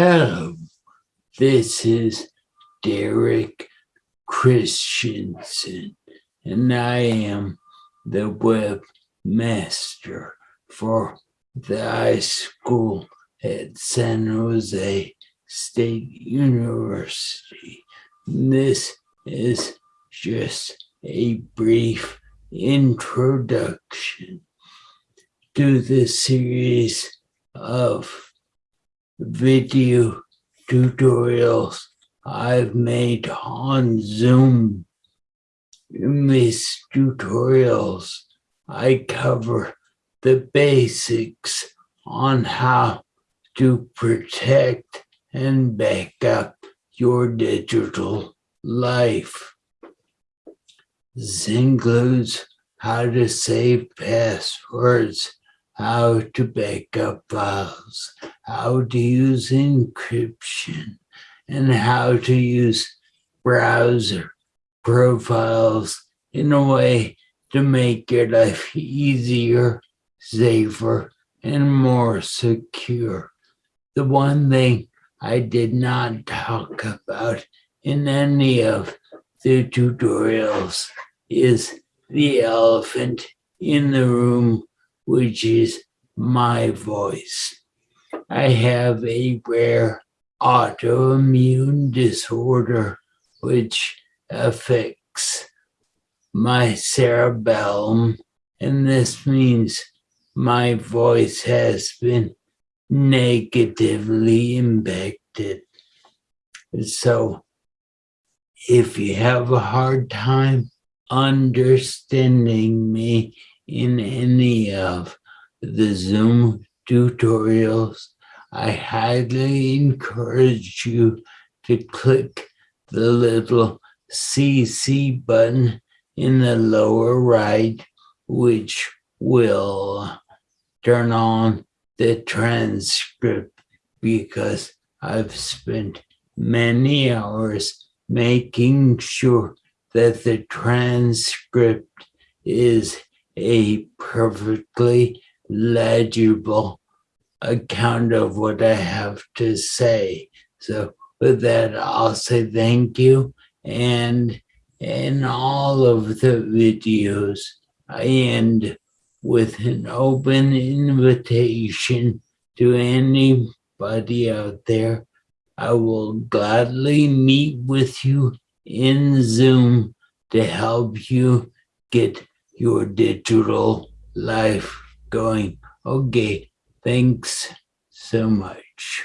Hello, this is Derek Christensen, and I am the webmaster for the iSchool at San Jose State University. This is just a brief introduction to the series of video tutorials I've made on Zoom. In these tutorials, I cover the basics on how to protect and back up your digital life. This includes how to save passwords, how to back up files, how to use encryption, and how to use browser profiles in a way to make your life easier, safer, and more secure. The one thing I did not talk about in any of the tutorials is the elephant in the room, which is my voice. I have a rare autoimmune disorder which affects my cerebellum, and this means my voice has been negatively impacted. So if you have a hard time understanding me in any of the Zoom tutorials, I highly encourage you to click the little CC button in the lower right, which will turn on the transcript because I've spent many hours making sure that the transcript is a perfectly legible account of what I have to say. So with that, I'll say thank you. And in all of the videos, I end with an open invitation to anybody out there. I will gladly meet with you in Zoom to help you get your digital life going. Okay, Thanks so much.